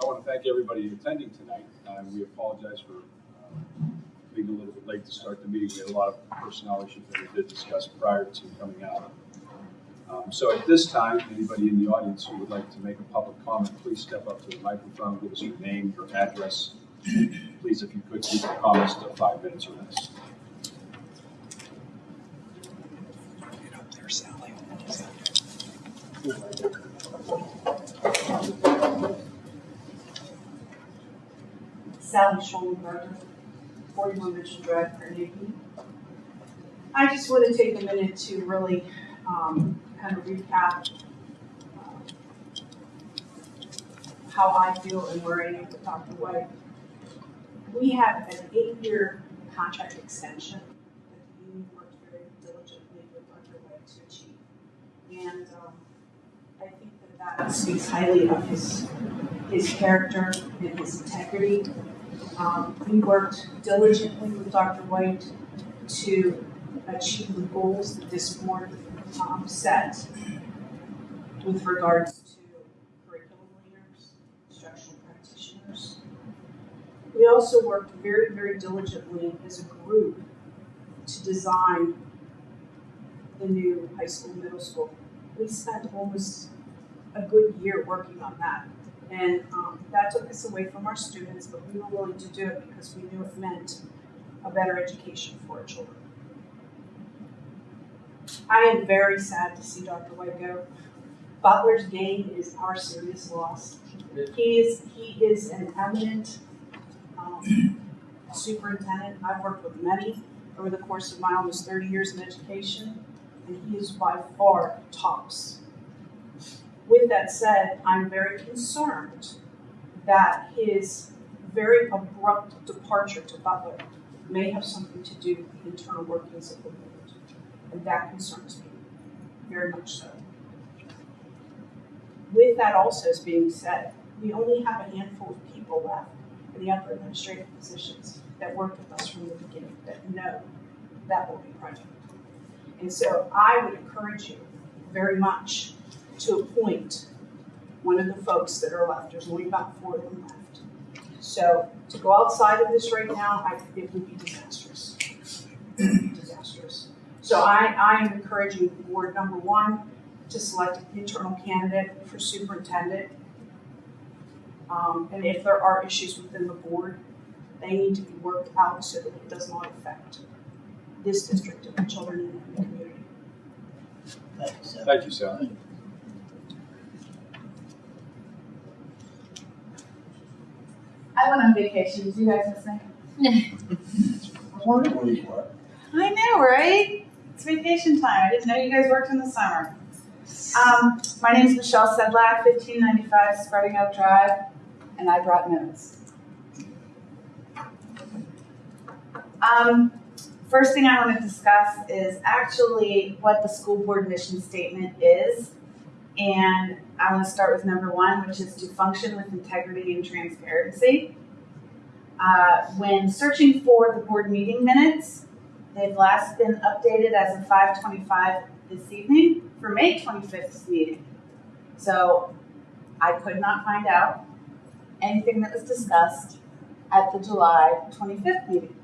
I want to thank everybody attending tonight. Uh, We apologize for uh, being a little bit late to start the meeting. We had a lot of personnel issues that we did discuss prior to coming out. Um, So at this time, anybody in the audience who would like to make a public comment, please step up to the microphone, give us your name, your address. Please, if you could, keep your comments to five minutes or less. Sally Schoenberger, 41 Mission Drive, Carnegie. I just want to take a minute to really um, kind of recap um, how I feel and where I am with Dr. White. We have an eight-year contract extension that the union worked very diligently with Dr. White to achieve. And um, I think that that speaks highly of his, his character and his integrity um, we worked diligently with Dr. White to achieve the goals that this board um, set with regards to curriculum leaders, instructional practitioners. We also worked very, very diligently as a group to design the new high school, middle school. We spent almost a good year working on that. And um, that took us away from our students, but we were willing to do it because we knew it meant a better education for our children. I am very sad to see Dr. White go. Butler's gain is our serious loss. He is he is an eminent um, superintendent. I've worked with many over the course of my almost 30 years in education, and he is by far tops with that said, I'm very concerned that his very abrupt departure to Butler may have something to do with the internal workings of the board. And that concerns me, very much so. With that also as being said, we only have a handful of people left in the upper administrative positions that worked with us from the beginning that know that will be project. And so I would encourage you very much to appoint one of the folks that are left. There's only about four of them left. So to go outside of this right now, I, it would be disastrous. disastrous. So I, I am encouraging board number one to select an internal candidate for superintendent. Um, and if there are issues within the board, they need to be worked out so that it does not affect this district and the children in the community. Thanks, Sally. Thank you, Sally. I went on vacation. Did you guys listen? I wonder where you were. I know, right? It's vacation time. I didn't know you guys worked in the summer. Um, my name is Michelle Sedlak, 1595 Spreading Oak Drive, and I brought notes. Um, first thing I want to discuss is actually what the school board mission statement is. And I want to start with number one, which is to function with integrity and transparency. Uh, when searching for the board meeting minutes, they've last been updated as of 525 this evening for May 25th's meeting. So I could not find out anything that was discussed at the July 25th meeting.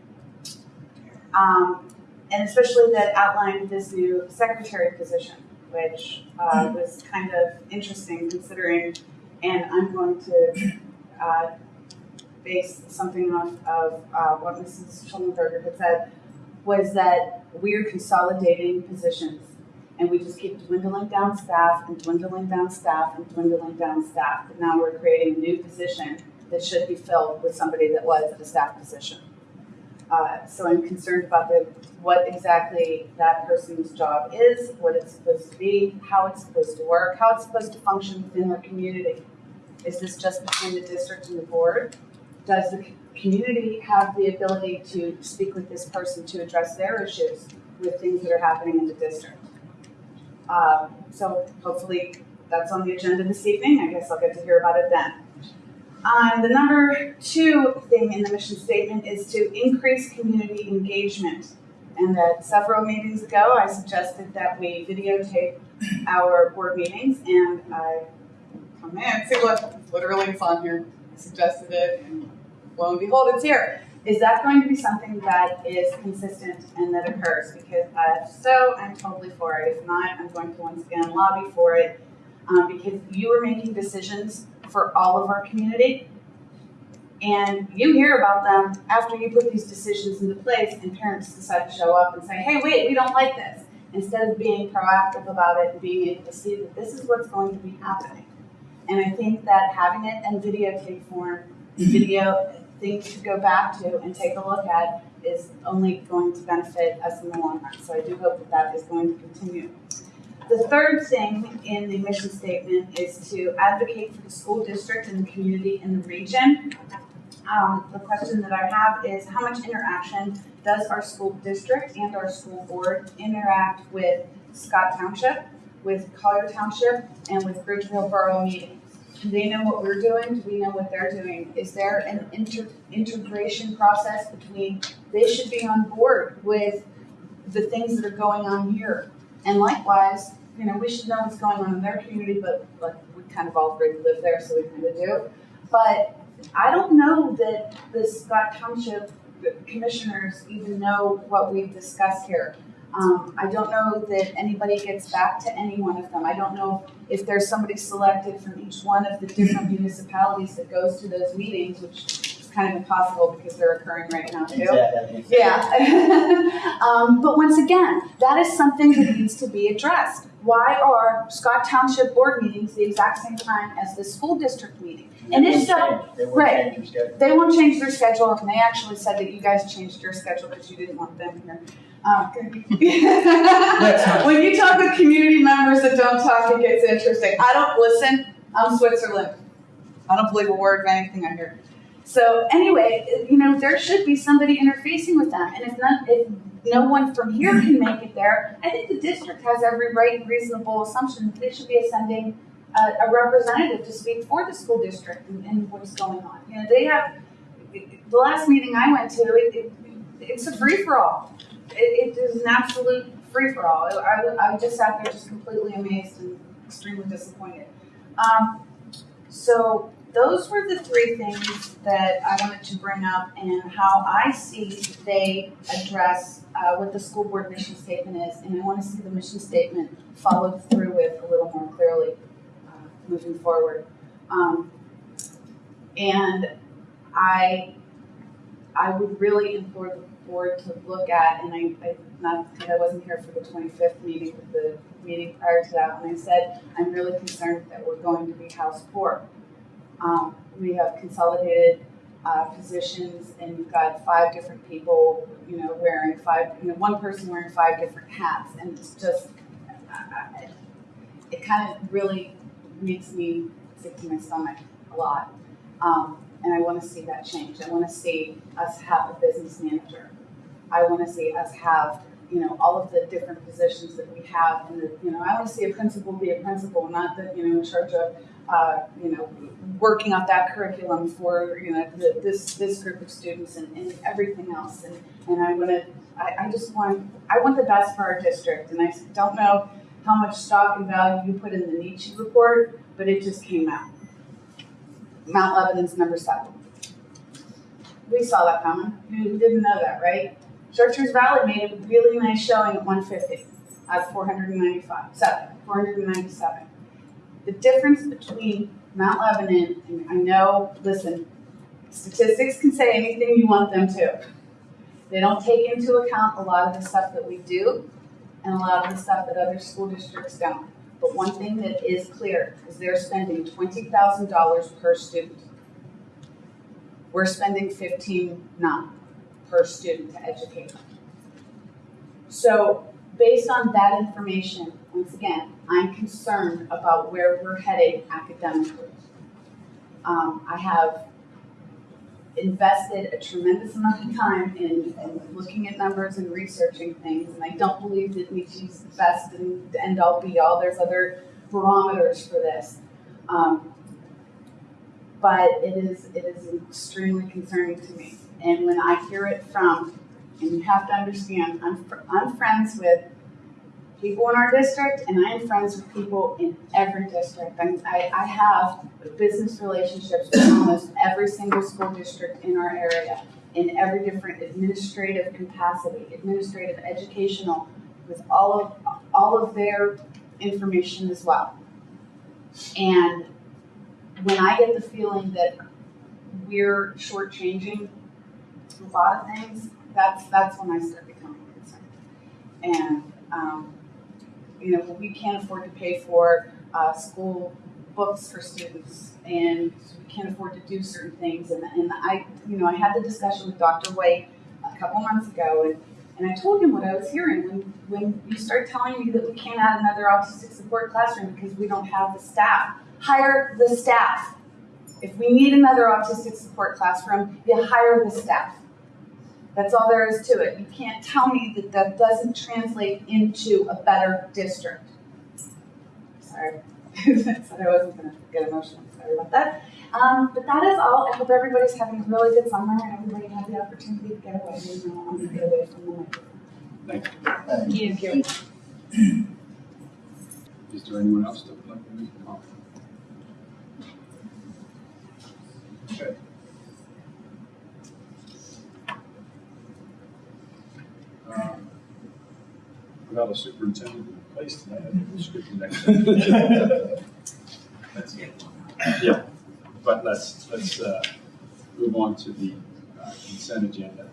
Um, and especially that outlined this new secretary position which uh, was kind of interesting considering, and I'm going to uh, base something off of uh, what Mrs. Schuldenberger had said, was that we're consolidating positions and we just keep dwindling down staff and dwindling down staff and dwindling down staff. But now we're creating a new position that should be filled with somebody that was at a staff position. Uh, so I'm concerned about the what exactly that person's job is, what it's supposed to be, how it's supposed to work, how it's supposed to function within their community. Is this just between the district and the board? Does the community have the ability to speak with this person to address their issues with things that are happening in the district? Um, so hopefully that's on the agenda this evening. I guess I'll get to hear about it then. Um, the number two thing in the mission statement is to increase community engagement. And that several meetings ago, I suggested that we videotape our board meetings, and I come in, see what, literally it's on here. I suggested it, and lo and behold, it's here. Is that going to be something that is consistent and that occurs? Because if so, I'm totally for it. If not, I'm going to once again lobby for it. Um, because you are making decisions for all of our community. And you hear about them after you put these decisions into place and parents decide to show up and say, hey, wait, we don't like this. Instead of being proactive about it and being able to see that this is what's going to be happening. And I think that having it in videotape form, video things to go back to and take a look at is only going to benefit us in the long run. So I do hope that that is going to continue. The third thing in the mission statement is to advocate for the school district and the community in the region. Um, the question that I have is how much interaction does our school district and our school board interact with Scott Township, with Collier Township, and with Bridgeville Borough meetings? Do they know what we're doing? Do we know what they're doing? Is there an inter- integration process between they should be on board with the things that are going on here? And likewise, you know, we should know what's going on in their community, but like we kind of all already live there, so we kind of do. But I don't know that the Scott Township commissioners even know what we've discussed here. Um, I don't know that anybody gets back to any one of them. I don't know if there's somebody selected from each one of the different municipalities that goes to those meetings, which kind of impossible because they're occurring right now too. Exactly. Yeah. um, but once again, that is something that needs to be addressed. Why are Scott Township board meetings the exact same time as the school district meeting? And if so, They won't right. change their schedule. They won't change their schedule, and they actually said that you guys changed your schedule because you didn't want them here. Um, when you talk with community members that don't talk, it gets interesting. I don't listen. I'm Switzerland. I don't believe a word of anything I hear. So anyway, you know, there should be somebody interfacing with them, and if not, if no one from here can make it there, I think the district has every right and reasonable assumption that they should be sending a, a representative to speak for the school district and, and what's going on. You know, they have the last meeting I went to. It, it, it's a free for all. It, it is an absolute free for all. I, I just sat there just completely amazed and extremely disappointed. Um, so those were the three things that I wanted to bring up and how I see they address uh, what the school board mission statement is, and I want to see the mission statement followed through with a little more clearly uh, moving forward. Um, and I, I would really implore the board to look at, and I, I not I wasn't here for the 25th meeting, but the meeting prior to that, when I said I'm really concerned that we're going to be house poor. Um, we have consolidated uh, positions, and you've got five different people, you know, wearing five, you know, one person wearing five different hats, and it's just, I, I, it kind of really makes me sick to my stomach a lot. Um, and I want to see that change. I want to see us have a business manager. I want to see us have, you know, all of the different positions that we have. And the, you know, I want to see a principal be a principal, not that you know in charge of, uh, you know, working out that curriculum for you know the, this this group of students and, and everything else. And and I want to, I, I just want, I want the best for our district. And I don't know how much stock and value you put in the Niche report, but it just came out. Mount Lebanon's number seven. We saw that coming. You didn't know that, right? Chartiers Valley made a really nice showing at 150 out of 495, seven, 497. The difference between Mount Lebanon and I know, listen, statistics can say anything you want them to. They don't take into account a lot of the stuff that we do and a lot of the stuff that other school districts don't. But one thing that is clear is they're spending twenty thousand dollars per student. We're spending fifteen nine per student to educate. So based on that information, once again, I'm concerned about where we're heading academically. Um, I have invested a tremendous amount of time in, in looking at numbers and researching things, and I don't believe that we Niche's the best and the end all be all. There's other barometers for this. Um, but it is it is extremely concerning to me. And when I hear it from, and you have to understand, I'm I'm friends with people in our district, and I am friends with people in every district. I, I have business relationships with almost every single school district in our area, in every different administrative capacity, administrative, educational, with all of, all of their information as well. And when I get the feeling that we're shortchanging a lot of things, that's, that's when I start becoming concerned. And, um, you know, we can't afford to pay for, uh, school books for students, and we can't afford to do certain things, and, and I, you know, I had the discussion with Dr. White a couple months ago, and, and I told him what I was hearing, when, when you start telling me that we can't add another autistic support classroom because we don't have the staff, hire the staff. If we need another autistic support classroom, you hire the staff. That's all there is to it. You can't tell me that that doesn't translate into a better district. Sorry, said I wasn't gonna get emotional, sorry about that. Um, but that is all. I hope everybody's having a really good summer and everybody had the opportunity to get away. You know, I'm get away from the microphone. Thank you. Thank Thank you. Is there anyone else that would like to make a comment? Okay. Without a superintendent in place tonight, I think we'll skip the next. item. That's it. Yeah, but let's, let's uh, move on to the uh, consent agenda.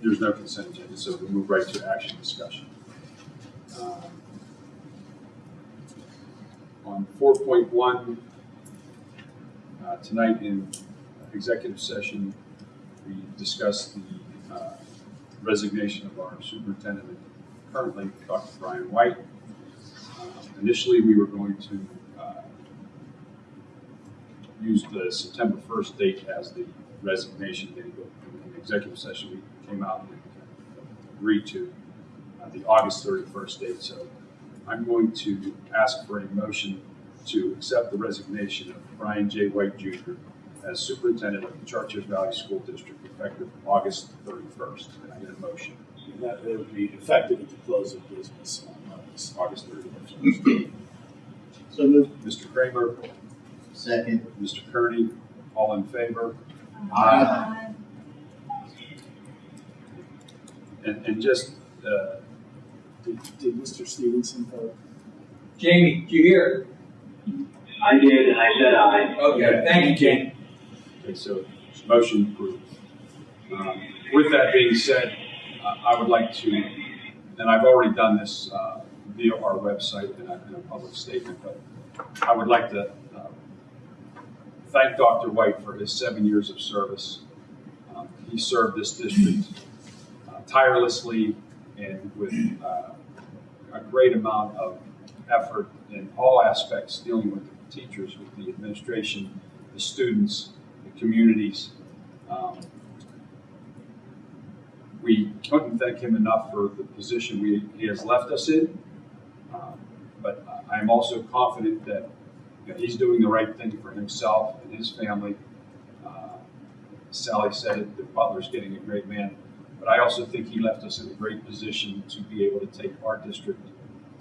There's no consent agenda, so we'll move right to action discussion. Um, On four point one, uh, tonight in executive session, we discussed the uh, resignation of our superintendent currently, Dr. Brian White. Uh, Initially, we were going to uh, use the September 1st date as the resignation date, but in the executive session, we came out and agreed to uh, the August 31st date. So I'm going to ask for a motion to accept the resignation of Brian J. White Jr. as superintendent of the Chartiers Valley School District effective August 31st. Can I get a motion? And that it would be effective at the close of business on August. August 31st. So moved. Mr. Kramer, Second. Mr. Kearney, all in favor? Aye. And, and just, uh, Did, did Mr. Stevenson vote? Jamie, do you hear? I did, and I said aye. Okay, thank you, Jamie. Okay, so motion approved. Um, With that being said, uh, I would like to, and I've already done this uh, via our website in a, in a public statement, but I would like to uh, thank Dr. White for his seven years of service. Um, He served this district uh, tirelessly and with uh, a great amount of effort in all aspects, dealing with the teachers, with the administration, the students, communities. Um, We couldn't thank him enough for the position we, he has left us in. Um, But I'm also confident that you know, he's doing the right thing for himself and his family. Uh, Sally said it, that Butler's getting a great man. But I also think he left us in a great position to be able to take our district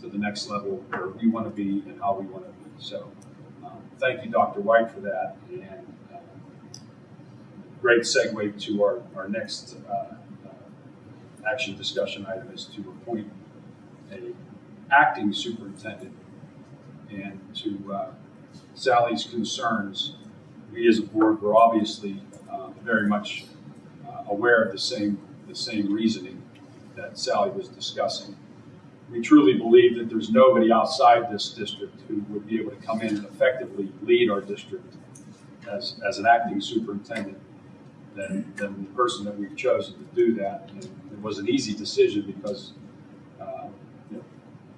to the next level where we want to be and how we want to be. So, um, thank you, Dr. White, for that. And great segue to our, our next uh, uh, action discussion item is to appoint a acting superintendent. And to uh, Sally's concerns, we as a board were obviously uh, very much uh, aware of the same, the same reasoning that Sally was discussing. We truly believe that there's nobody outside this district who would be able to come in and effectively lead our district as, as an acting superintendent than, than the person that we've chosen to do that. And it was an easy decision because uh, you know,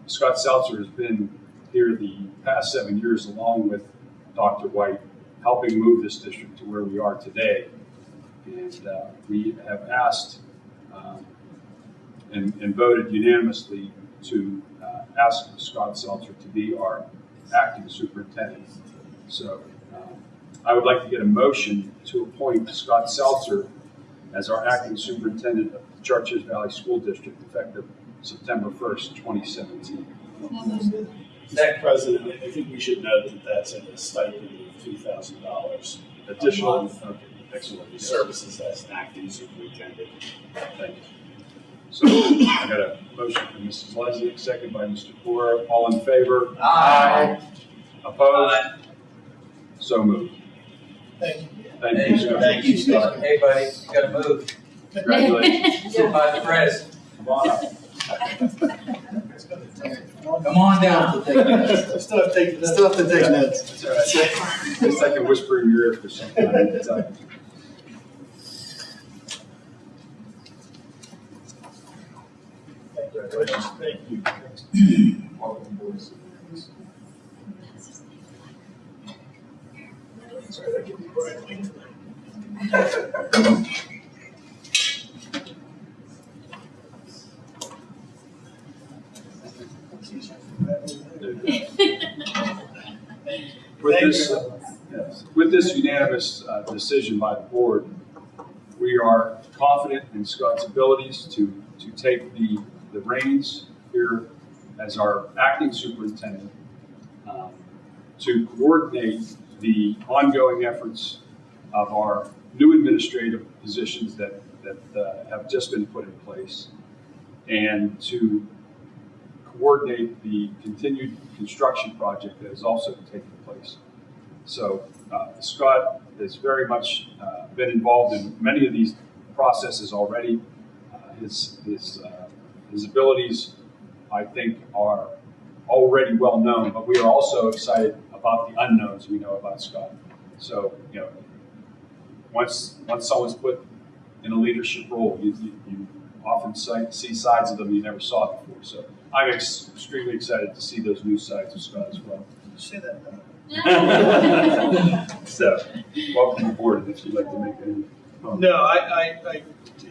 Scott Seltzer has been here the past seven years along with Dr. White, helping move this district to where we are today. And uh, we have asked um, and, and voted unanimously to uh, ask Scott Seltzer to be our acting superintendent. So I would like to get a motion to appoint Scott Seltzer as our acting superintendent of Chartiers Valley School District effective September first, twenty seventeen. Mr. President, I think we should note that that's a stipend of two thousand dollars. Additional, okay, excellent. Yes. Services as an acting superintendent. Thank you. So I got a motion from Mrs. Lesnick, second by Mr. Cora. All in favor? Aye. Opposed? So moved. Thank you. Thank you, Scott. Thank you, Scott. Hey, buddy, you gotta move. Congratulations. Sit by the press. Come on up. Come on down. Still have to take, still have to take notes. That's all right. It's like a whisper in your ear for some time. It's, uh, Thank you. welcome aboard. Sorry, that could With this, with this unanimous uh, decision by the board, we are confident in Scott's abilities to, to take the, the reins here as our acting superintendent, um, to coordinate the ongoing efforts of our new administrative positions that, that uh, have just been put in place, and to coordinate the continued construction project that is also taking place. So uh, Scott has very much uh, been involved in many of these processes already. Uh, His, his, uh, his abilities, I think, are already well known, but we are also excited about the unknowns we know about Scott. So, you know, once, once someone's put in a leadership role, you, you, you often sight, see sides of them you never saw before. So I'm ex- extremely excited to see those new sides of Scott as well. Say that now. So, welcome aboard if you'd like to make any comments. No, I, I, I,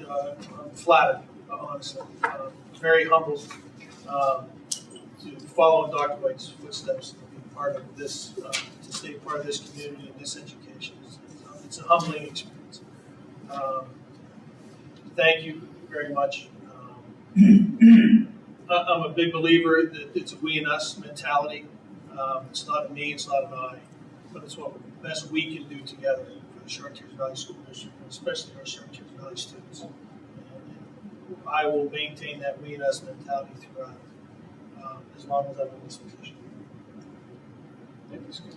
uh, I'm flattered, honestly. Uh, Very humbled, um, to follow in Dr. White's footsteps, and be part of this, uh, to stay part of this community and this education. It's- It's a humbling experience. Um, Thank you very much. Um, I'm a big believer that it's a we and us mentality. Um, It's not a me, it's not an I, but it's what best we can do together for the Chartiers Valley School District, especially our Chartiers Valley students. And I will maintain that we and us mentality throughout, um, as long as I'm in this position. Thank you, Scott.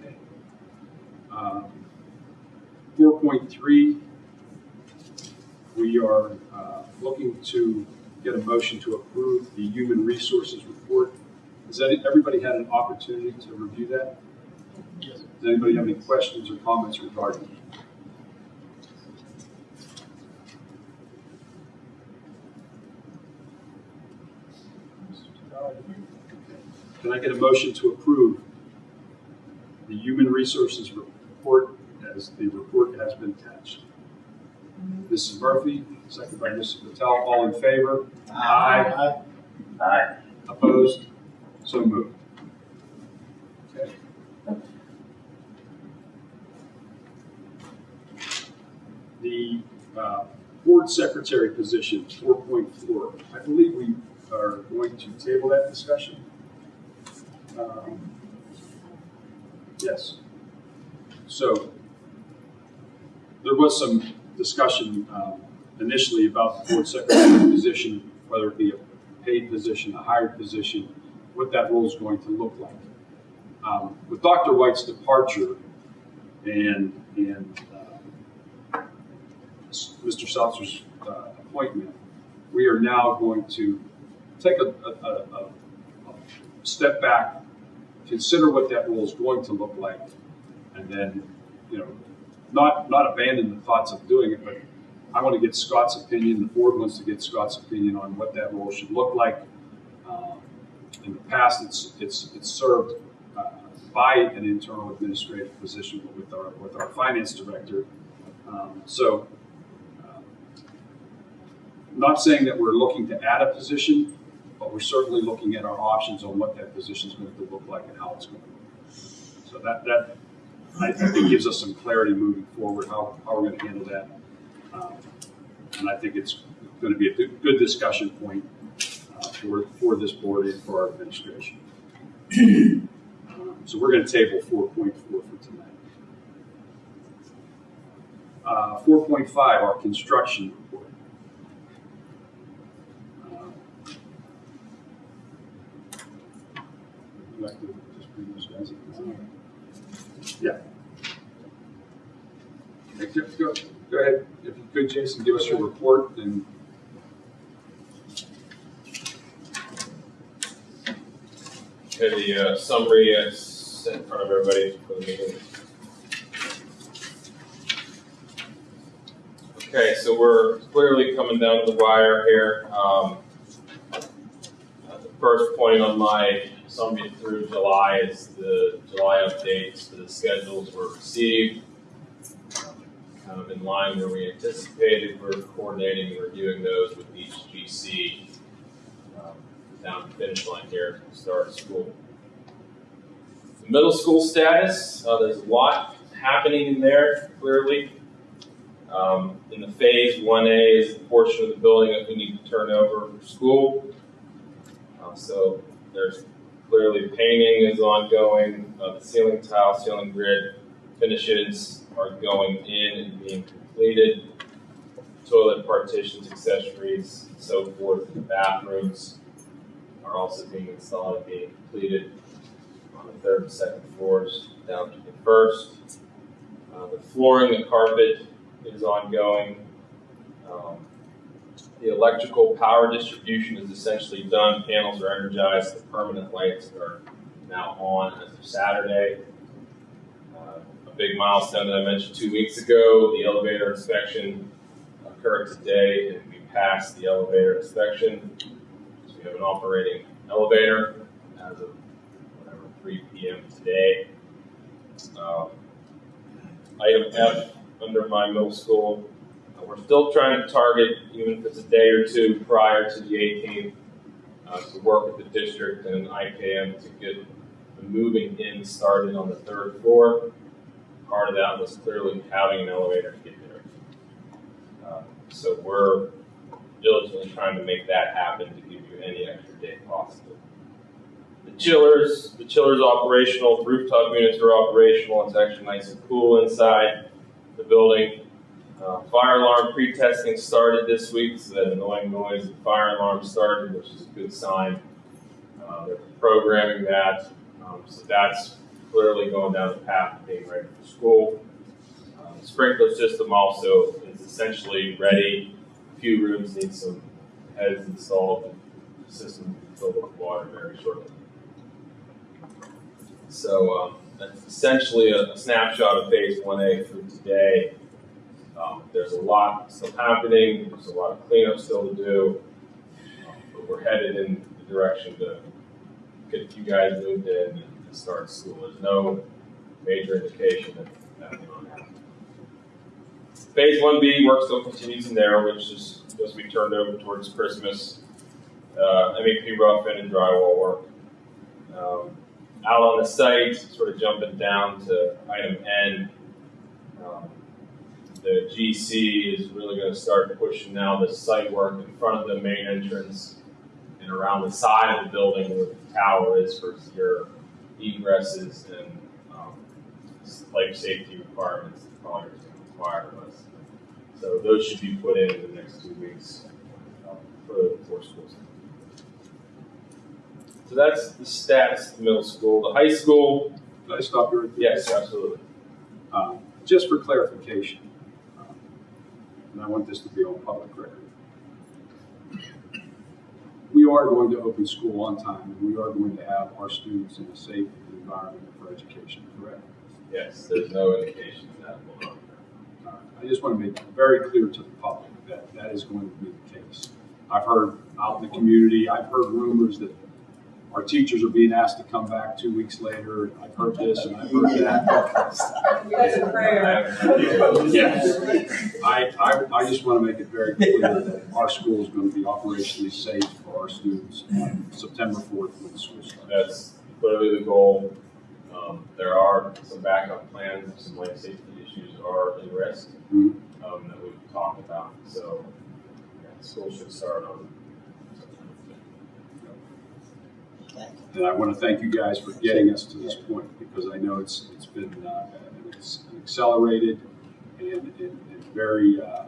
Okay. Um, Four point three, we are uh, looking to get a motion to approve the human resources report. Has any- everybody had an opportunity to review that? Yes. Does anybody have any questions or comments regarding Can I get a motion to approve the human resources report as the report has been attached? Mrs. Murphy, second by Mrs. Patel, all in favor? Aye. Aye. Opposed? So moved. Okay. The uh, board secretary position, four point four, I believe we are going to table that discussion. Um, Yes. So there was some discussion um, initially about the board secretary position, whether it be a paid position, a hired position, what that role is going to look like. Um, With Dr. White's departure and, and uh, Mr. Seltzer's uh, appointment, we are now going to take a, a, a, a a step back, consider what that role is going to look like, and then, you know, not, not abandon the thoughts of doing it, but I want to get Scott's opinion, the board wants to get Scott's opinion on what that role should look like. Um, In the past, it's, it's, it's served uh, by an internal administrative position with our, with our finance director. Um, So, uh, not saying that we're looking to add a position, but we're certainly looking at our options on what that position is going to look like and how it's going to look. So that, that, I think gives us some clarity moving forward, how, how we're going to handle that. Um, And I think it's going to be a good, discussion point uh, for, for this board and for our administration. Um, So we're going to table four point four for tonight. Uh, four point five, our construction would you just bring those guys in? Yeah. Okay, Go, go- go ahead, if you could, Jason, give us your report and Okay, the uh, summary is in front of everybody for the meeting. Okay, so we're clearly coming down to the wire here. Um, uh, The first point on my summary through July as the July updates, the schedules were received. Kind of in line where we anticipated, we're coordinating and reviewing those with each GC um, down the finish line here to start school. The middle school status, uh, there's a lot happening in there, clearly. Um, in the phase one A is the portion of the building that we need to turn over for school. Uh, so there's clearly painting is ongoing, uh, the ceiling tile, ceiling grid finishes are going in and being completed. Toilet partitions, accessories, so forth, the bathrooms are also being installed and being completed on the third and second floors down to the first. Uh, the flooring, the carpet is ongoing. Um, the electrical power distribution is essentially done. Panels are energized. The permanent lights are now on as of Saturday. Uh, a big milestone that I mentioned two weeks ago, the elevator inspection occurred today and we passed the elevator inspection. So we have an operating elevator as of whatever, three P M today. Um, Item F, under my middle school, we're still trying to target, even if it's a day or two prior to the eighteenth, uh, to work with the district and IKM to get the moving in started on the third floor. Part of that was clearly having an elevator to get there. Uh, So we're diligently trying to make that happen to give you any extra day possible. The chillers, the chiller's operational, rooftop units are operational, it's actually nice and cool inside the building. Uh, fire alarm pre-testing started this week, so that annoying noise, the fire alarm started, which is a good sign. Uh, they're programming that, um, so that's clearly going down the path of being ready for school. Um, sprinkler system also is essentially ready. A few rooms need some heads installed. The system will fill with water very shortly. So um, that's essentially a, a snapshot of phase one A through today. Um, there's a lot still happening. There's a lot of cleanup still to do, um, but we're headed in the direction to get you guys moved in and start school. There's no major indication that nothing will happen. Phase one B work still continues in there, which is to be turned over towards Christmas. Uh, MEP rough-in and drywall work. Um, out on the site, sort of jumping down to item N. Um, the GC is really going to start pushing now the site work in front of the main entrance and around the side of the building where the tower is for your egresses and um, life safety requirements that the project is going to require of us. So those should be put in in the next two weeks um, for the four schools. So that's the status of the middle school. The high school, Can I stop you right there? yes, absolutely. Um, Just for clarification, and I want this to be on public record. We are going to open school on time, and we are going to have our students in a safe environment for education, correct? Yes, there's no indication that will. Uh, I just want to make very clear to the public that that is going to be the case. I've heard out in the community, I've heard rumors that our teachers are being asked to come back two weeks later. I've heard this and I've heard that. That's a prayer. Yeah. I, I, I just want to make it very clear that our school is going to be operationally safe for our students on September fourth when the school starts. That's clearly the goal. Um, there are some backup plans, some life safety issues are in risk, Mhm. um, that we've talked about. So, school should start on. And I want to thank you guys for getting us to this point, because I know it's, it's been, uh, it's an accelerated and, and, and very, uh,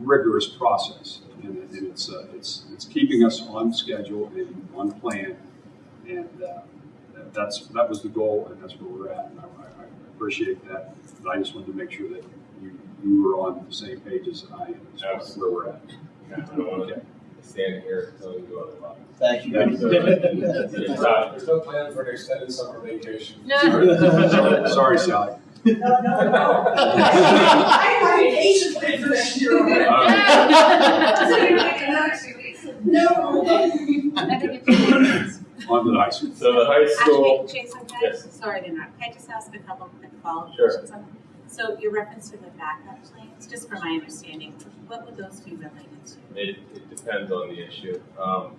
rigorous process. And, and it's, uh, it's, it's keeping us on schedule and on plan. And, uh, that- that's, that was the goal, and that's where we're at, and I, I appreciate that. But I just wanted to make sure that you, you were on the same page as I am, as far as where we're at. I don't want stand here and tell you otherwise. Thank you. Thank you. Uh, There's no plan for an extended summer vacation. Sorry, sorry, Sally. No, no, no. I have vacation planned for next year already. No. On to the high school. So the high school, Actually, Jason, can Yes. Sorry to interrupt, can I just ask a couple quick follow-up Sure. questions on? So your reference to the backup plans, just for my understanding, what would those be related to? it, it depends on the issue. Um,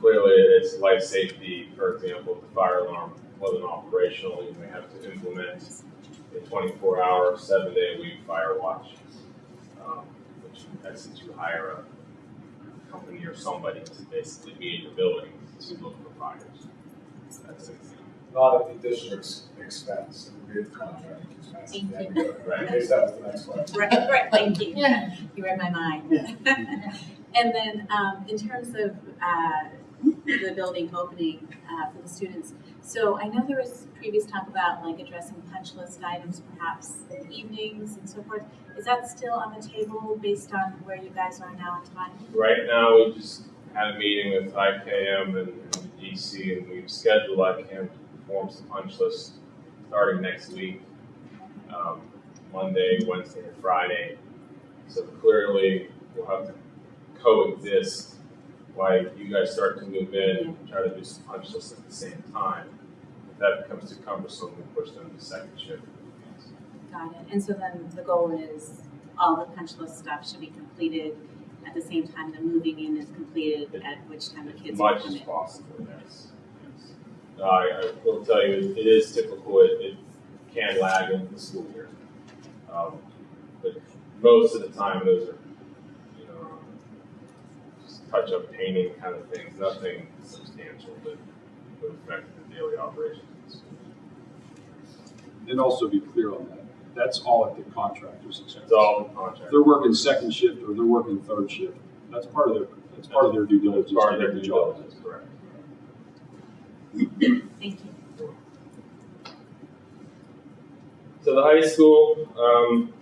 clearly, it's life safety, for example, if the fire alarm wasn't operational, you may have to implement a twenty-four hour, seven-day-a-week fire watch. Um, which in essence, you hire a company or somebody to basically be in your building to look for fires. That's it. Not at the district's expense, it would be a contracting expense. Thank Right. In case that was the next question. Right, right, thank you. You read my mind. And then, um, in terms of, uh, the building opening, uh, for the students, so I know there was previous talk about like addressing punch list items perhaps in the evenings and so forth. Is that still on the table based on where you guys are now in time? Right now, we just had a meeting with IKM and and DC, and we've scheduled IKM to perform some punch lists starting next week, um, Monday, Wednesday, and Friday. So clearly, we'll have to coexist while you guys start to move in, and try to do some punch lists at the same time. If that becomes too cumbersome, we'll push them to second shift. Got it. And so then the goal is all the punch list stuff should be completed at the same time the moving in is completed, at which time the kids will much come as in. possible, yes. No, I, I will tell you, it is typical, it, it can lag in the school year. Um, but most of the time, those are, you know, just touch-up painting kind of things, nothing substantial that would affect the daily operations. And also be clear on that, that's all at the contractor's expense. It's all in If contract. they're working second shift or they're working third shift, that's part of their, that's part of their due diligence. Part of their due job diligence, correct. Thank you. So the high school, um,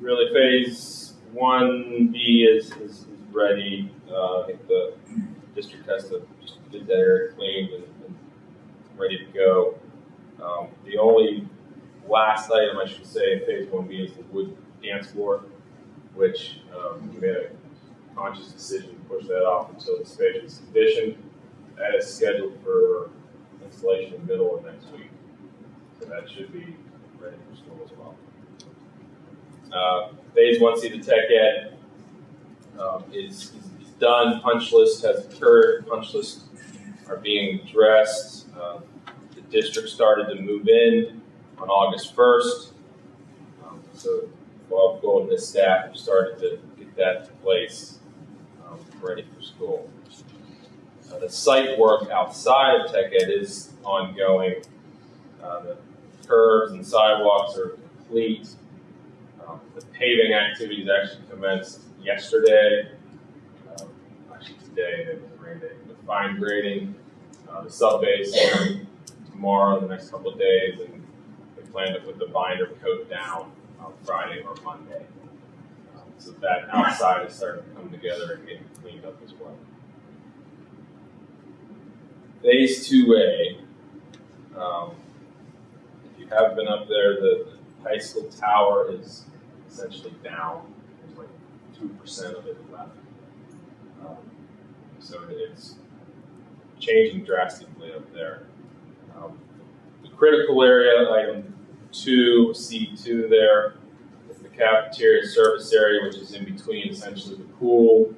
really phase one B is, is, is ready. Uh, I think the district has to just get that area cleaned and, and ready to go. Um, the only last item I should say in phase one B is the wood dance floor, which, um, we made a conscious decision to push that off until the space is conditioned. That is scheduled for installation in the middle of next week. So that should be ready for school as well. Uh, phase one C, the tech ed, um, is, is done, punch list has occurred, punch lists are being addressed. Uh, The district started to move in on August first. Um, So Bob Gold and his staff started to get that in place, um, ready for school. Uh, the site work outside of tech ed is ongoing. Uh, the curbs and sidewalks are complete. Um, the paving activities actually commenced yesterday. Um, actually today, it was rain day. The fine grading, uh, the sub base tomorrow, the next couple of days, and we plan to put the binder coat down on Friday or Monday. Um, so that outside is starting to come together and getting cleaned up as well. Phase two A, um, if you have been up there, the, the high school tower is essentially down. There's like two percent of it left. Um, so it's changing drastically up there. Um, the critical area, item two, C two there, is the cafeteria service area, which is in between essentially the pool,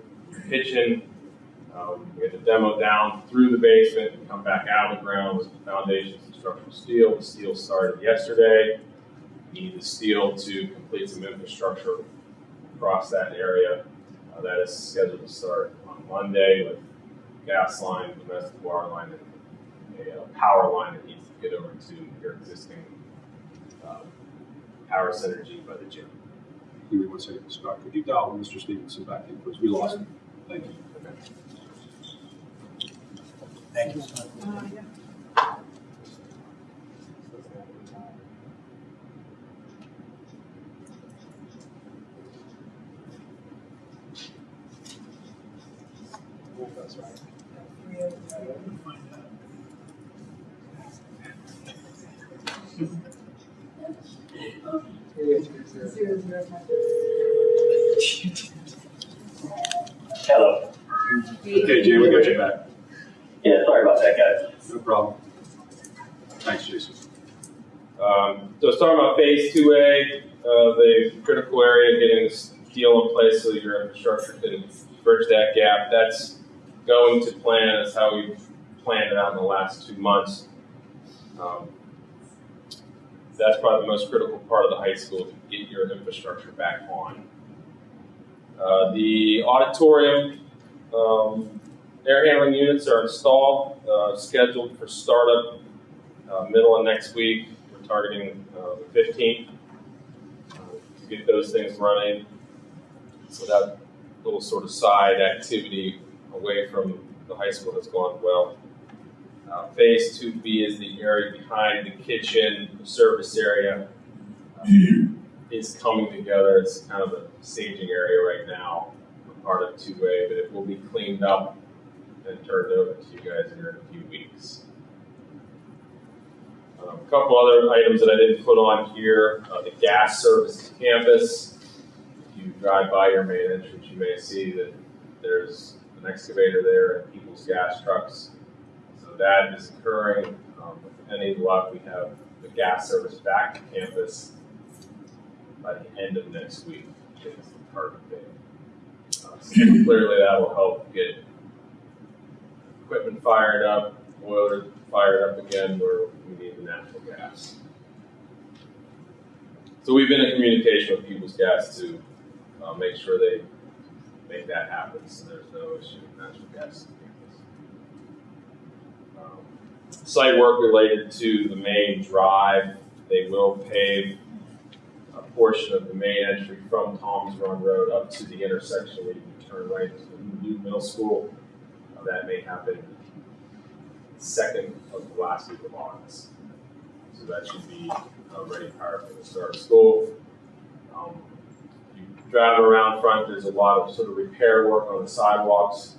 kitchen, um, we had the demo down through the basement and come back out of the ground with the foundations and structural steel. The steel started yesterday. We need the steel to complete some infrastructure across that area. Uh, that is scheduled to start on Monday with gas line, domestic water line, and a uh, power line that needs to get over to your existing uh, power synergy by the gym. Give me one second, Scott. Could you dial Mr. Stevenson back in, please? We lost him. Thank you. Thank you. Okay, Jay, we got you back. Yeah, sorry about that, guys. No problem. Thanks, Jason. Starting about phase two A, uh, the critical area, getting this deal in place so your infrastructure can bridge that gap. That's going to plan. That's how we've planned it out in the last two months. Um, that's probably the most critical part of the high school to get your infrastructure back on. Uh, the auditorium, um, air handling units are installed, uh, scheduled for startup uh, middle of next week. Targeting uh, the 15th uh, to get those things running. So that little sort of side activity away from the high school has gone well. Uh, phase 2B is the area behind the kitchen, the service area. Uh, is coming together. It's kind of a staging area right now, part of 2A, but it will be cleaned up and turned over to you guys here in a few weeks. Um, a couple other items that I didn't put on here, uh, the gas service to campus. If you drive by your main entrance, you may see that there's an excavator there and people's gas trucks. So that is occurring. Um, with any luck, we have the gas service back to campus by the end of next week, is the target date. Uh, so clearly that will help get equipment fired up, boiler fired up again where we need the natural gas. So we've been in communication with People's Gas to uh, make sure they make that happen so there's no issue with natural gas. Um, site work related to the main drive, they will pave a portion of the main entry from Tom's Run Road up to the intersection where you can turn right to the new middle school. Uh, that may happen second of the last week of August. So that should be uh, ready for the start of school. Um, you drive around front, there's a lot of sort of repair work on the sidewalks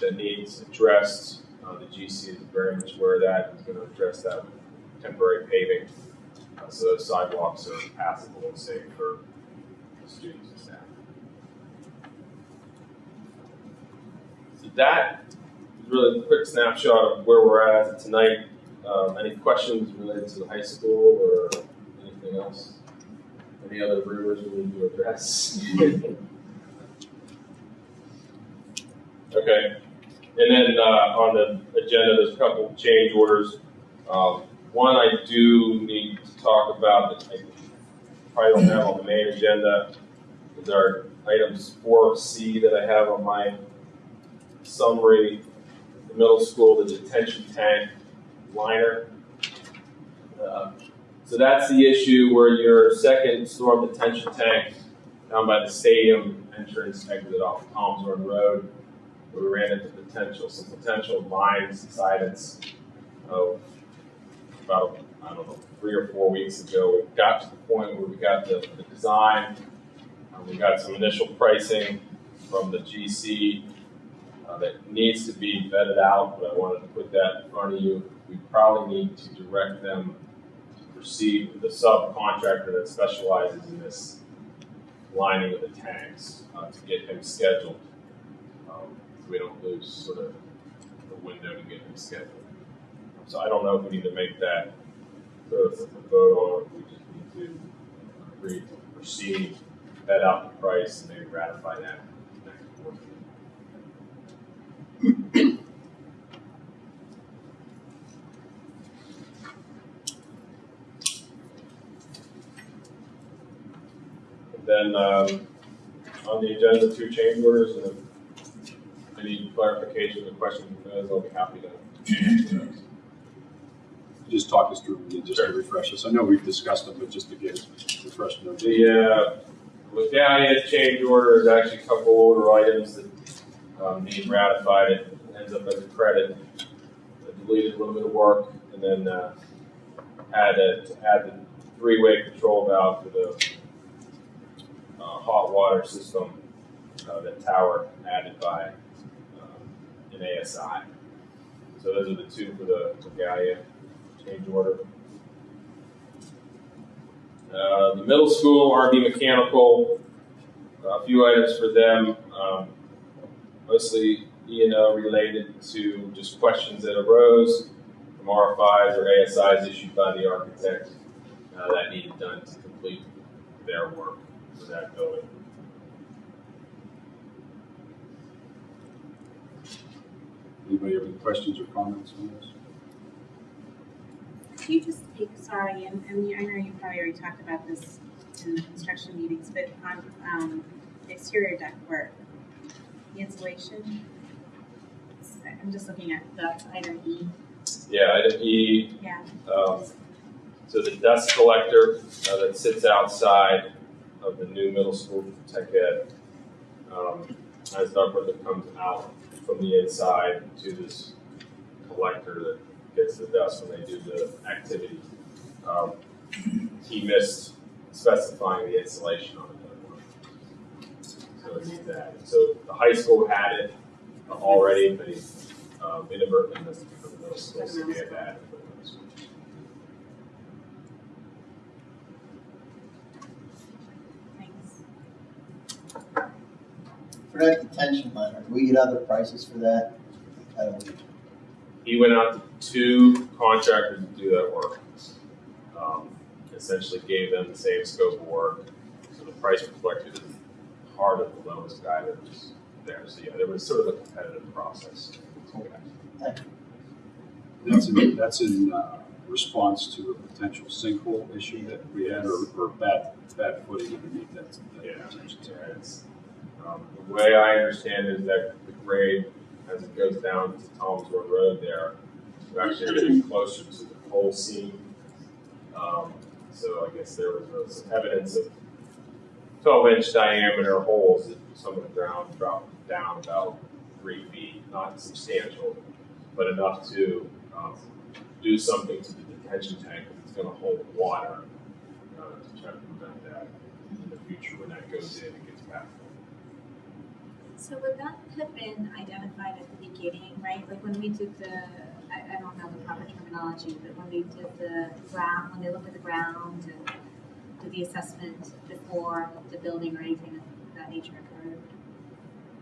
that needs addressed. Uh, the GC is very much aware of that. He's going to address that with temporary paving. Uh, so those sidewalks are passable and safe for students and staff. So that really quick snapshot of where we're at tonight. Um, any questions related to the high school or anything else? Any other rumors we need to address? okay. And then uh, on the agenda, there's a couple of change orders. Um, one I do need to talk about that I probably don't have on the main agenda is our items 4C that I have on my summary. The middle school, the detention tank liner. Uh, so that's the issue where your second storm detention tank down by the stadium entrance exit off Run Road. We ran into potential, some potential line subsidence of about, I don't know, three or four weeks ago. We got to the point where we got the, the design, we got some initial pricing from the GC uh, that needs to be vetted out, but I wanted to put that in front of you. We probably need to direct them to proceed with the subcontractor that specializes in this lining of the tanks uh, to get him scheduled. Um, so we don't lose sort of the window to get him scheduled. So I don't know if we need to make that sort of vote on, if we just need to agree to proceed, vet out the price, and maybe ratify that. Then, um, on the agenda, two change orders, and if any clarification or questions, those, I'll be happy to. Just talk us through again, just to refresh us. I know we've discussed them, but just to get refreshed. The, uh, medallion change order is actually a couple older items that, um, need ratified, it ends up as a credit. I Deleted a little bit of work, and then, uh, add a, add the three-way control valve to the, uh, hot water system, uh, that tower added by, um, an ASI. So those are the two for the medallion change order. Uh, the middle school, RV Mechanical, a few items for them, um, mostly E and O related to just questions that arose from RFIs or ASIs issued by the architect uh, that needed done to complete their work for that building. Anybody have any questions or comments on this? Could you just speak, sorry, and, and I know you probably already talked about this in the construction meetings, but on, um, exterior deck work, the insulation. I'm just looking at the item E, Yeah, item E, yeah, um, so the dust collector uh, that sits outside of the new middle school tech ed um, has ductwork that comes out from the inside to this collector that gets the dust when they do the activity. Um, he missed specifying the insulation on ductwork. So it's that. So the high school had it already, but um, inadvertently missed it for the middle school, so we had to add it for the middle school. For that detention line, do we get other prices for that? I don't, He went out to two contractors to do that work. Um, essentially gave them the same scope of work. So the price reflected part of the lowest guy that was there. So yeah, there was sort of a competitive process. That's in, that's in uh, response to a potential sinkhole issue that we had or, or bad, bad footing underneath that. that Yeah, detention so it's, um, the way I understand it is that the grade, as it goes down to Tom's Run Road there, we're actually getting closer to the coal seam. Um, so I guess there was some evidence of twelve inch diameter holes that some of the ground dropped down about three feet, not substantial, but enough to, um, do something to the detention tank that's gonna hold water, uh, to try to prevent that in the future when that goes in and gets backfilled. So would that have been identified at the beginning, right? Like when we did the, I, I don't know the proper terminology, but when we did the ground, when they looked at the ground and did the assessment before the building or anything of that nature occurred?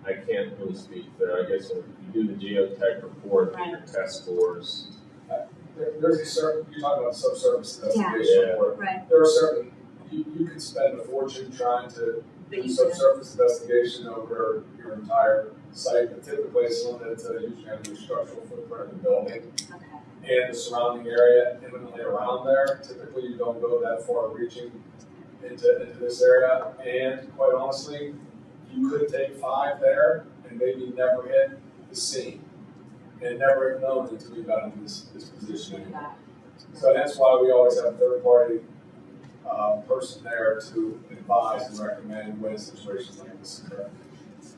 I can't really speak there, I guess if you do the geotech report, and your test scores, There, there's a certain, you're talking about subsurface investigation Yeah. where Right, there are certain, you, you could spend a fortune trying to but do you could subsurface investigation over your entire site, but typically it's limited to usually have your structural footprint of the building. Okay, and the surrounding area imminently around there. Typically, you don't go that far reaching into, into this area. And quite honestly, you could take five there and maybe never hit the seam. And never have known until we got into this, this position. So that's why we always have a third party, uh, person there to advise and recommend when situations like this occur.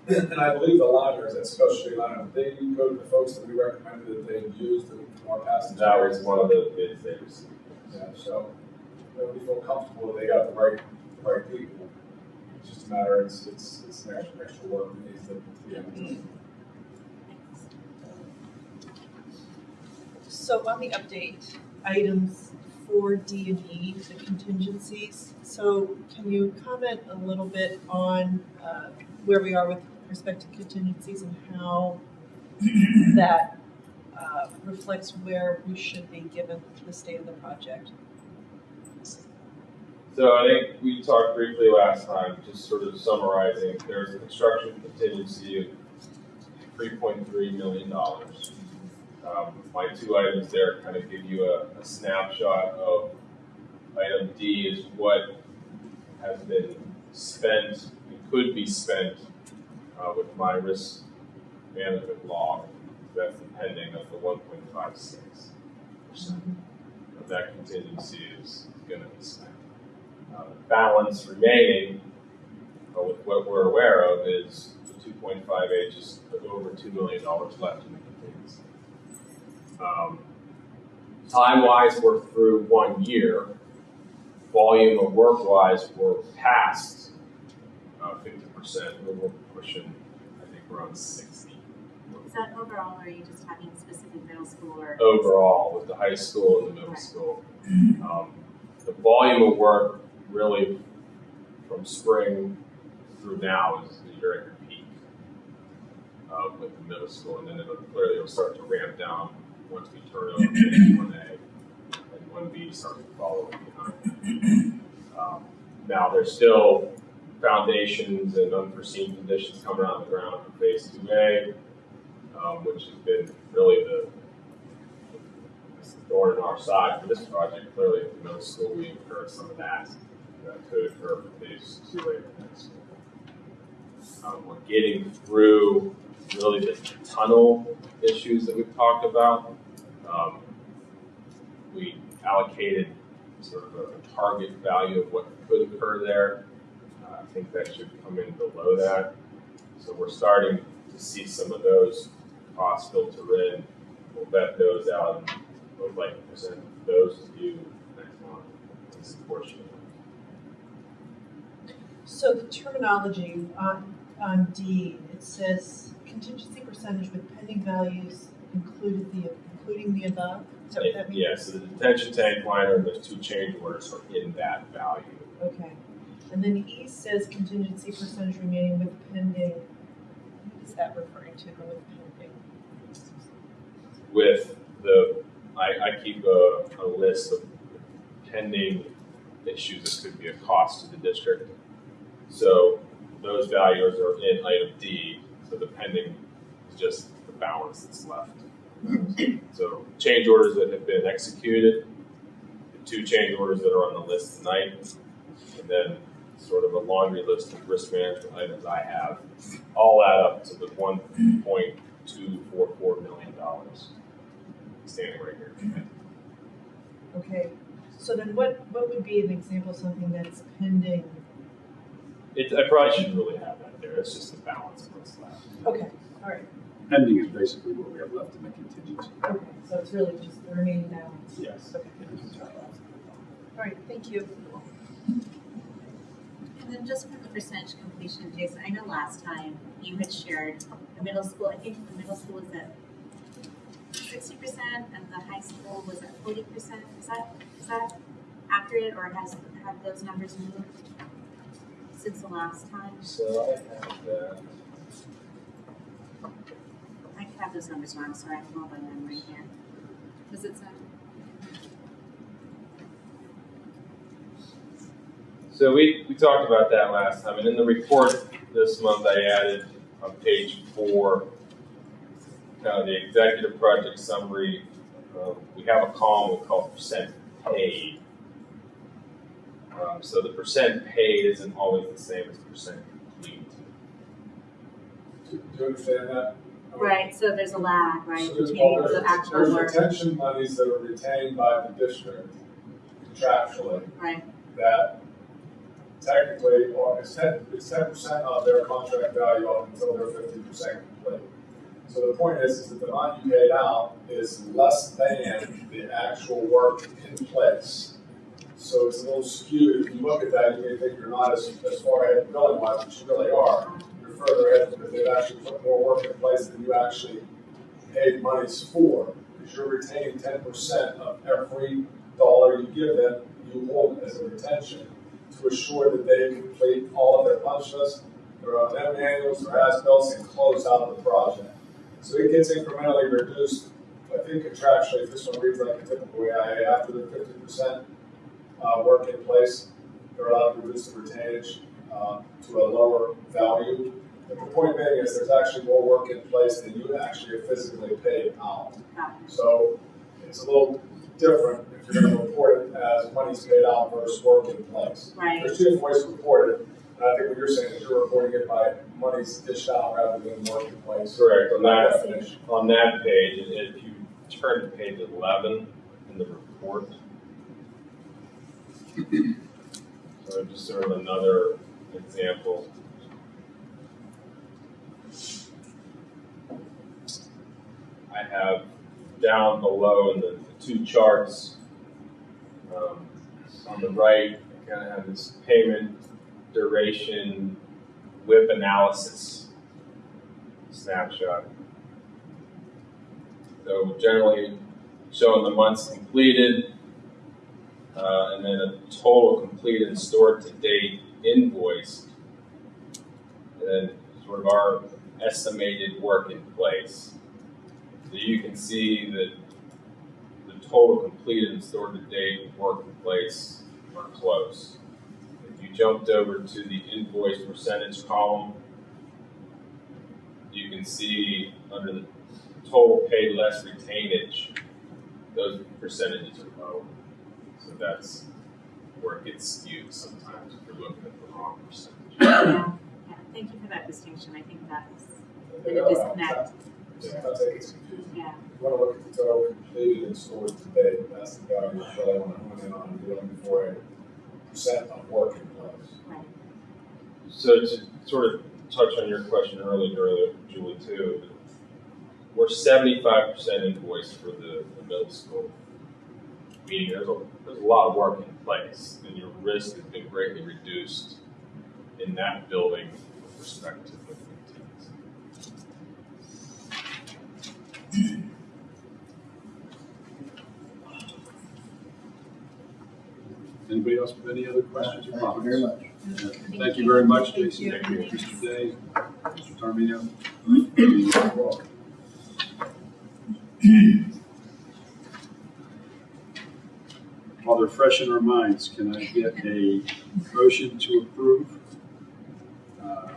And I believe the liners, that specialty liner, they go to the folks that we recommended that they used in our past. that was one of the bids they received. Yeah, so, you know, we feel comfortable that they got the right, the right people. It's just a matter, it's, it's, it's an extra, extra work that needs to be done. So on the update, items four D and E, the contingencies. So can you comment a little bit on uh, where we are with respect to contingencies and how that uh, reflects where we should be given the state of the project? So I think we talked briefly last time, just sort of summarizing, there's a construction contingency of three point three million dollars. Um, my two items there kind of give you a, a snapshot of item D is what has been spent, and could be spent uh, with my risk management log, that's the pending of the one point five six percent. Of that contingency is gonna be spent. Uh, Balance remaining, uh, with what we're aware of, is the two point five eight, just over two million dollars left in the contingency. Um, Time-wise, we're through one year. Volume of work-wise, we're past percent, we're pushing, I think we're on sixty. Is that overall, or are you just talking specific middle school or? overall with the high school and the middle school. Um, the volume of work really from spring through now is you're at your peak uh, with the middle school, and then it'll clearly it'll start to ramp down once we turn over to one A and one B starts to follow behind. Um, now there's still foundations and unforeseen conditions coming out of the ground for phase two A, um, which has been really the thorn in our side for this project. Clearly, at the middle school, we incurred some of that. That could occur for phase two A of next school. Um, we're getting through really the tunnel issues that we've talked about. Um, we allocated sort of a target value of what could occur there. I think that should come in below that. So we're starting to see some of those costs filter in. We'll vet those out and most likely present those to you next month. This portion. So the terminology on, on D, it says contingency percentage with pending values included the, including the above? Is that what that means? Yeah, so the detention tank liner and those two change orders are in that value. Okay. And then E says contingency percentage remaining with pending, what is that referring to, the with pending? with the, I, I keep a, a list of pending issues that could be a cost to the district. So those values are in item D, so the pending is just the balance that's left. So change orders that have been executed, the two change orders that are on the list tonight, and then sort of a laundry list of risk management items I have, all add up to the one point two four four million dollars standing right here. Okay, so then what, what would be an example of something that's pending? It, I probably shouldn't really have that there, it's just the balance of what's left. Okay, all right, Pending is basically what we have left in the contingency. okay, so it's really just the remaining balance. Yes. Okay, all right, thank you. And then just for the percentage completion, Jason, I know last time you had shared the middle school, I think the middle school was at sixty percent and the high school was at forty percent. Is that, is that accurate or has, have those numbers moved since the last time? So I have that. I could have those numbers wrong, so I can hold on them right here. Does it say? So we, we talked about that last time, and in the report this month, I added on page four, kind of the executive project summary. Um, we have a column we call percent paid. Um, so the percent paid isn't always the same as the percent complete. Do do you understand that? Right, so there's a lag, right, So between the there's, actual there's work, retention monies that are retained by the district contractually right? that technically, it's ten, it's ten percent of their contract value up until they're fifty percent complete. So the point is, is that the amount you paid out is less than the actual work in place. So it's a little skewed, if you look at that, you may think you're not as, as far ahead billing wise, but you really are. You're further ahead because they've actually put more work in place than you actually paid monies for. Because you're retaining ten percent of every dollar you give them, you hold as a retention to assure that they complete all of their punch lists, their O and M manuals, their as-builts, and close out the project. So it gets incrementally reduced, I think contractually, if this one reads like a typical AIA, after the fifty percent uh, work in place, they're allowed to reduce the retainage, uh, to a lower value. But the point being is there's actually more work in place than you actually physically paid out. So it's a little different if you're gonna report it as money's paid out versus work in place. Right. There's two different ways to report it. And I think what you're saying is you're reporting it by monies dished out rather than work in place. Correct, on that, definition. on that page, and if you turn to page eleven in the report. So just sort of another example. I have down below in the two charts, um, on the right, I kind of have this payment duration whip analysis snapshot. So generally showing the months completed, uh, and then a total completed and stored to date invoice. And then sort of our estimated work in place. So you can see that total completed and stored to date work in place are close. If you jumped over to the invoice percentage column, you can see under the total paid less retainage, those percentages are low. So that's where it gets skewed sometimes if you're looking at the wrong percentage. Yeah, thank you for that distinction, I think that's a disconnect, Sometimes that gets confusing. yeah. You wanna look at the total completed and stored today, that's the value you really wanna hone in on, looking for a percent of work in place. So to sort of touch on your question earlier, Julie, too, we're seventy-five percent invoiced for the, the middle school. Meaning there's a, there's a lot of work in place, and your risk has been greatly reduced in that building with respect to the contingency. Anybody else with any other questions or Thank you comments? very much. Thank you very much, Jason. Thank you, Mr. Day, Mr. Tarmino. While they're fresh in our minds, can I get a motion to approve uh,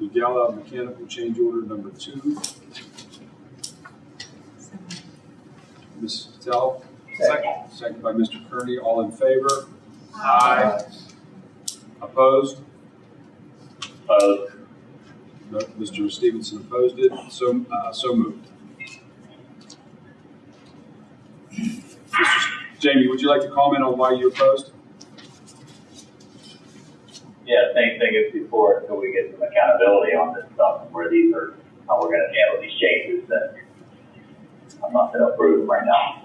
the Gala mechanical change order number two? Ms. Patel? Second. Second by Mr. Kearney, all in favor? Aye. Opposed? Opposed? No, Mr. Stevenson opposed it, so, uh, so moved. Mr. Jamie, would you like to comment on why you opposed? Yeah, same thing as before, until we get some accountability on this stuff, and where these are, how we're gonna handle these changes, that I'm not gonna approve them right now.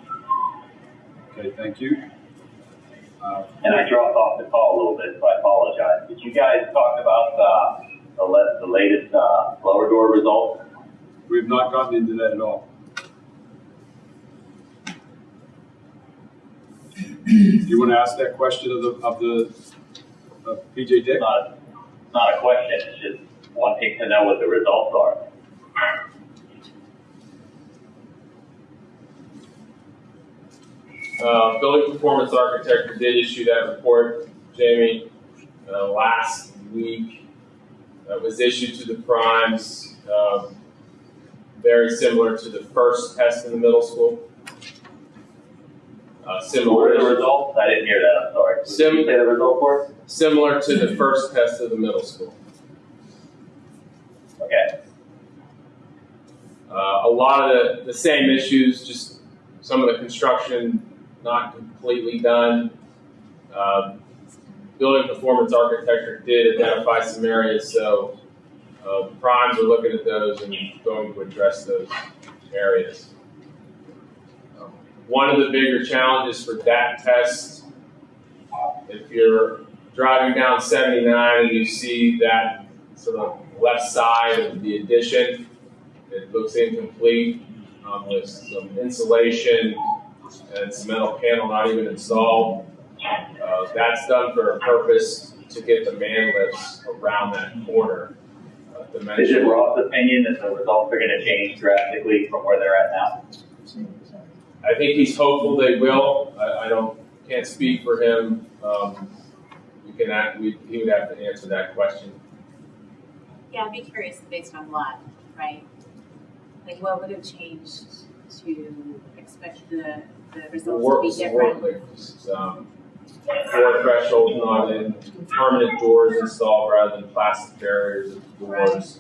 Okay, thank you. Uh, And I dropped off the call a little bit, so I apologize. Did you guys talk about, uh, the le- the latest, uh, blower door results? We have not gotten into that at all. Do you want to ask that question of the, of the, of PJ Dick? Not, not a question, it's just wanting to know what the results are. Uh, building performance architecture did issue that report, Jamie, uh, last week. Uh, It was issued to the primes, um, very similar to the first test in the middle school. Uh, similar, are the results? I didn't hear that, I'm sorry. Did you say the result for us? similar to the first test of the middle school. Okay, Uh, a lot of the, the same issues, just some of the construction not completely done. Um, building performance architecture did identify some areas, so uh, primes are looking at those and going to address those areas. Um, one of the bigger challenges for that test, if you're driving down 79 and you see that sort of left side of the addition, it looks incomplete um, with some insulation and some metal panel not even installed. Uh, that's done for a purpose to get the man lifts around that corner. Uh, is it dimension. Opinion that the results are gonna change drastically from where they're at now? I think he's hopeful they will. I, I don't, can't speak for him. Um, we can act, we, he would have to answer that question. Yeah, I'd be curious based on what, right? Like what would have changed to expect the, the results to Work, be different? lifts, um, door thresholds not in, permanent doors installed rather than plastic barriers at the doors,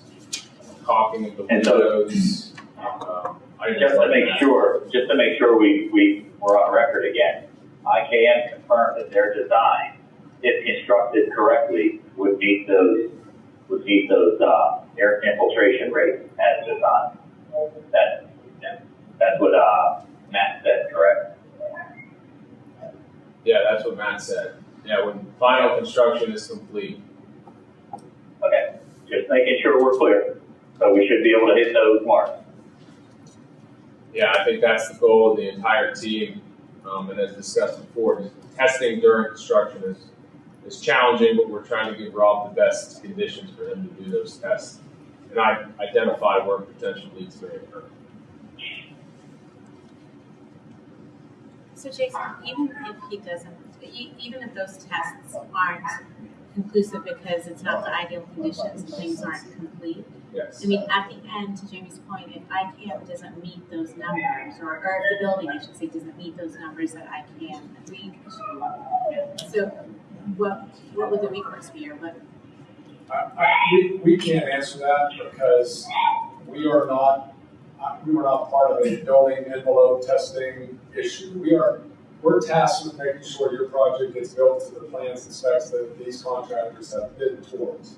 caulking of the And so- windows. um, items Just to like make that. sure, just to make sure we, we, we're on record again, IKM confirmed that their design, if constructed correctly, would meet those, would meet those, uh, air infiltration rates as designed. That, that's what, uh, Matt said, correct? Yeah, that's what Matt said. Yeah, when final construction is complete. Okay, just making sure we're clear. So we should be able to hit those marks. Yeah, I think that's the goal of the entire team. Um, and as discussed before, testing during construction is, is challenging, but we're trying to give Rob the best conditions for him to do those tests. And I identify where potential leaks may occur. So Jason, even if he doesn't, even if those tests aren't conclusive because it's not the ideal conditions and things aren't complete, Yes. I mean, at the end, to Jamie's point, if IKM doesn't meet those numbers, or, or if the building, I should say, doesn't meet those numbers that IKM agreed to, so what, what would the recourse be, or what, I, I, we, we can't answer that because we are not, uh, we were not part of a building envelope testing issue. We are, we're tasked with making sure your project gets built to the plans and specs that these contractors have bid towards.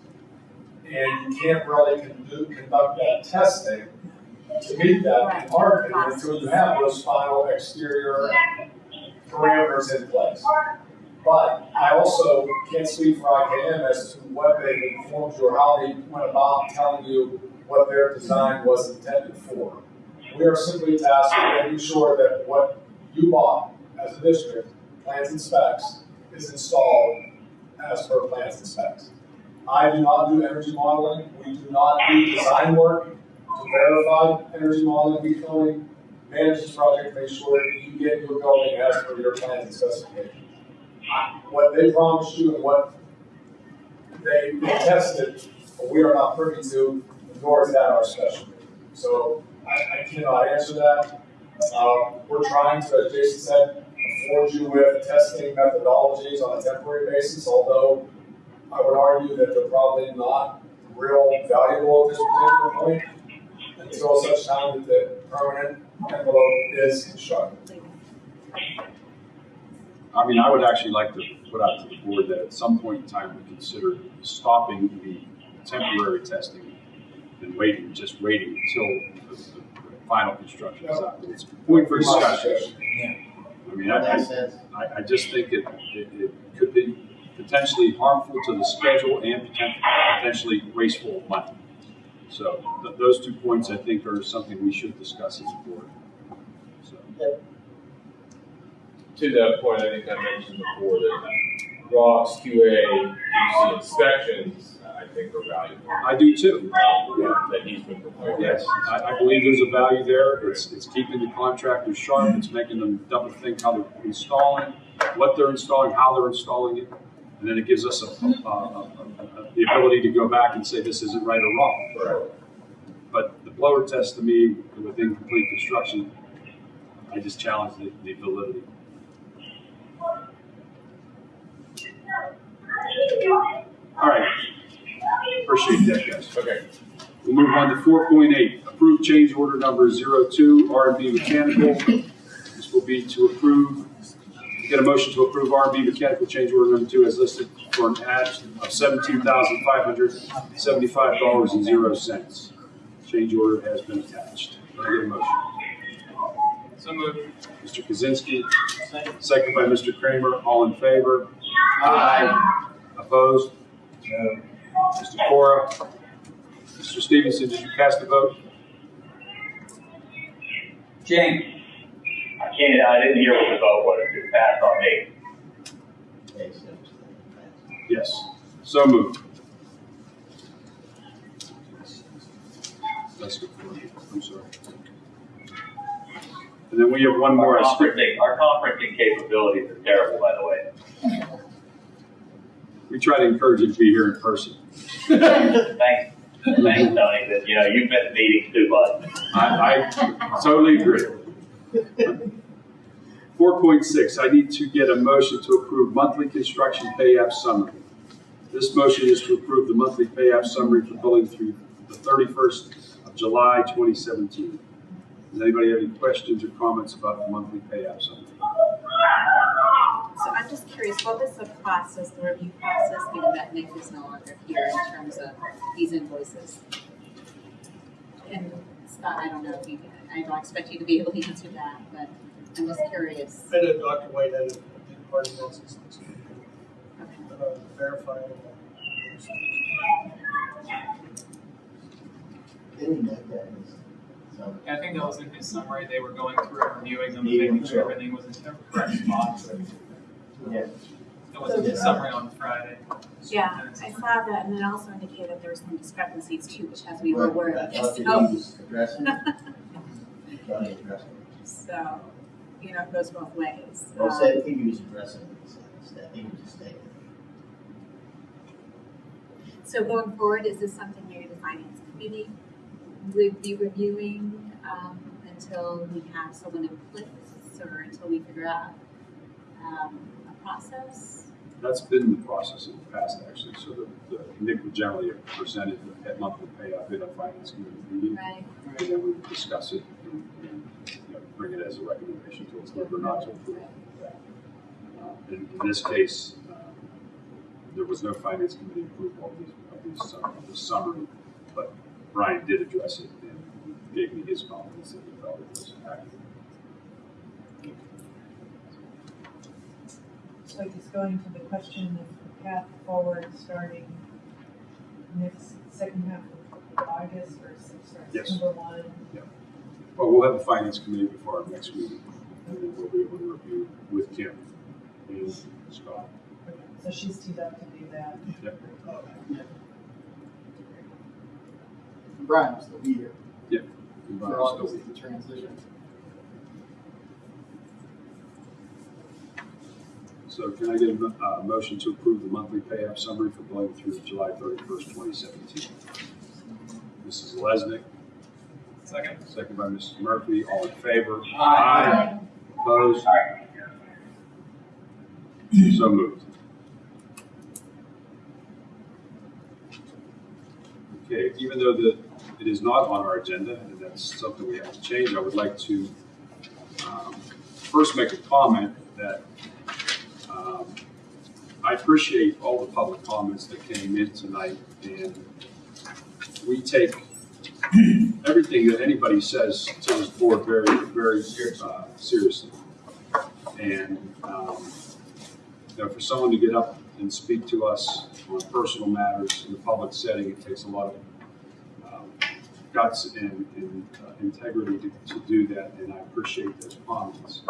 And you can't really conduct that testing to meet that, opinion, until you have those final exterior parameters in place. But I also can't speak for IKM as to what they informed you or how they went about telling you what their design was intended for. We are simply tasked with making sure that what you bought as a district, plans and specs, is installed as per plans and specs. I do not do energy modeling, we do not do design work to verify energy modeling, we manage this project, make sure that you get your building as per your plans and specifications what they promised you and what they they tested, we are not privy to, nor is that our specialty. So I, I cannot answer that. Um, we're trying to, as Jason said, afford you with testing methodologies on a temporary basis, although I would argue that they're probably not real valuable at this particular point until such time that the permanent envelope is constructed. I mean, I would actually like to put out to the board that at some point in time, we consider stopping the temporary testing and waiting, just waiting until the, final construction is. It's a point for discussion. I mean, I, I, I, I just think it, it, it could be potentially harmful to the schedule and poten- potentially wasteful of money. So th- those two points, I think, are something we should discuss as a board. So, To that point, I think I mentioned before that Rob's QA, QC inspections, I think are valuable. I do too. That he's been. Yes, I, I believe there's a value there. It's, it's keeping the contractors sharp. It's making them double think how they're installing, what they're installing, how they're installing it. And then it gives us a, a, a, a, a- the ability to go back and say this isn't right or wrong. Right. But the blower test to me, with incomplete construction, I just challenge the, the validity. All right. Appreciate that, guys. Okay. We'll move on to four point eight, approve change order number 02, R and B Mechanical. This will be to approve, get a motion to approve R and B Mechanical change order number two as listed for an add of seventeen thousand five hundred seventy-five dollars and zero cents. Change order has been attached. Can I get a motion? So moved. Mr. Kaczynski, second by Mr. Kramer, all in favor? Aye. Opposed? No. Mr. Cora? Mr. Stevenson, did you cast a vote? Jane, I can't, I didn't hear what the vote was, it passed on me. Yes. So moved. That's good for you. I'm sorry. And then we have one more. Our skipped. conferencing, our conferencing capabilities are terrible, by the way. We try to encourage you to be here in person. Thanks, thanks, Tony, that, you know, you've been to meetings too, bud. I, I totally agree. Four point six, I need to get a motion to approve monthly construction pay app summary. This motion is to approve the monthly pay app summary for billing through the thirty-first of July, twenty seventeen. Does anybody have any questions or comments about the monthly pay app summary? So I'm just curious, what was the process, the review process, given that Nick is no longer here in terms of these invoices? And Scott, I don't know if you, I don't expect you to be able to answer that, but I'm just curious. I know Dr. White had a big part of that since it's Okay. uh, verifying. Getting that, that is, so, I think that was in his summary, they were going through and reviewing them, and making sure everything was in the correct spot. Yeah. It was a his summary on Friday. Yeah, I saw that, and it also indicated there were some discrepancies too, which has me a little worried. I thought that he So, was addressing, he thought he addressed it. so, you know, it goes both ways. Well, Um, say, I think he was addressing it, so instead, he was stating. So going forward, is this something maybe the finance committee would be reviewing, um, until we have someone in place or until we figure out, um, a process? That's been the process in the past, actually, so the, the, Nick would generally have presented at monthly pay app in a finance committee meeting. Right. And then we would discuss it and, and, you know, bring it as a recommendation to us, whether or not to approve that. Uh, In, in this case, uh, there was no finance committee approval of these, of these, uh, of this summary, but Brian did address it and gave me his confidence that he felt it was accurate. So just going to the question of the path forward, starting next, second half of August or September Yes. one. Well, we'll have the finance committee before our next meeting, and then we'll be able to review with Kim and Scott. Okay, So she's teed up to do that. Brian will still be here And for Brian's still August, the transition. So can I get a uh, motion to approve the monthly pay app summary for billing through July thirty-first, twenty seventeen? Mrs. Lesnick, Second? second by Mrs. Murphy, all in favor? Aye. Opposed? So moved. Okay, even though the, it is not on our agenda, and that's something we have to change, I would like to um, first make a comment that I appreciate all the public comments that came in tonight, and we take everything that anybody says to this board very, very uh, seriously. And, um, you know, for someone to get up and speak to us on personal matters in a public setting, it takes a lot of um, guts and, and uh, integrity to, to do that, and I appreciate those comments.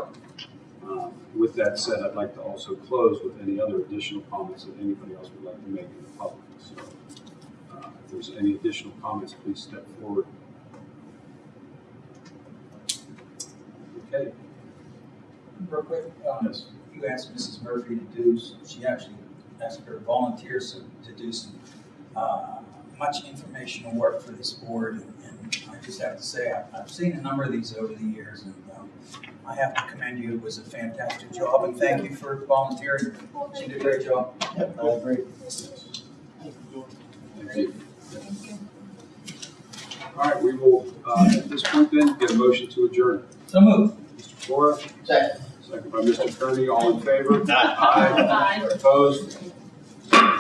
Um, With that said, I'd like to also close with any other additional comments that anybody else would like to make in the public. So, uh, if there's any additional comments, please step forward. Okay, Real quick, um, yes. you asked Mrs. Murphy to do, she actually asked her volunteers to do some, uh, much informational work for this board. And I just have to say, I've, I've seen a number of these over the years and, um, I have to commend you. It was a fantastic job and thank you for volunteering. She did a great job. Yep, I agree. Thank you. All right, we will, uh, at this point then, get a motion to adjourn. So moved. Mr. Flora, Second. second by Mr. Kearney, all in favor? Aye. Opposed?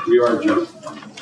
We are adjourned.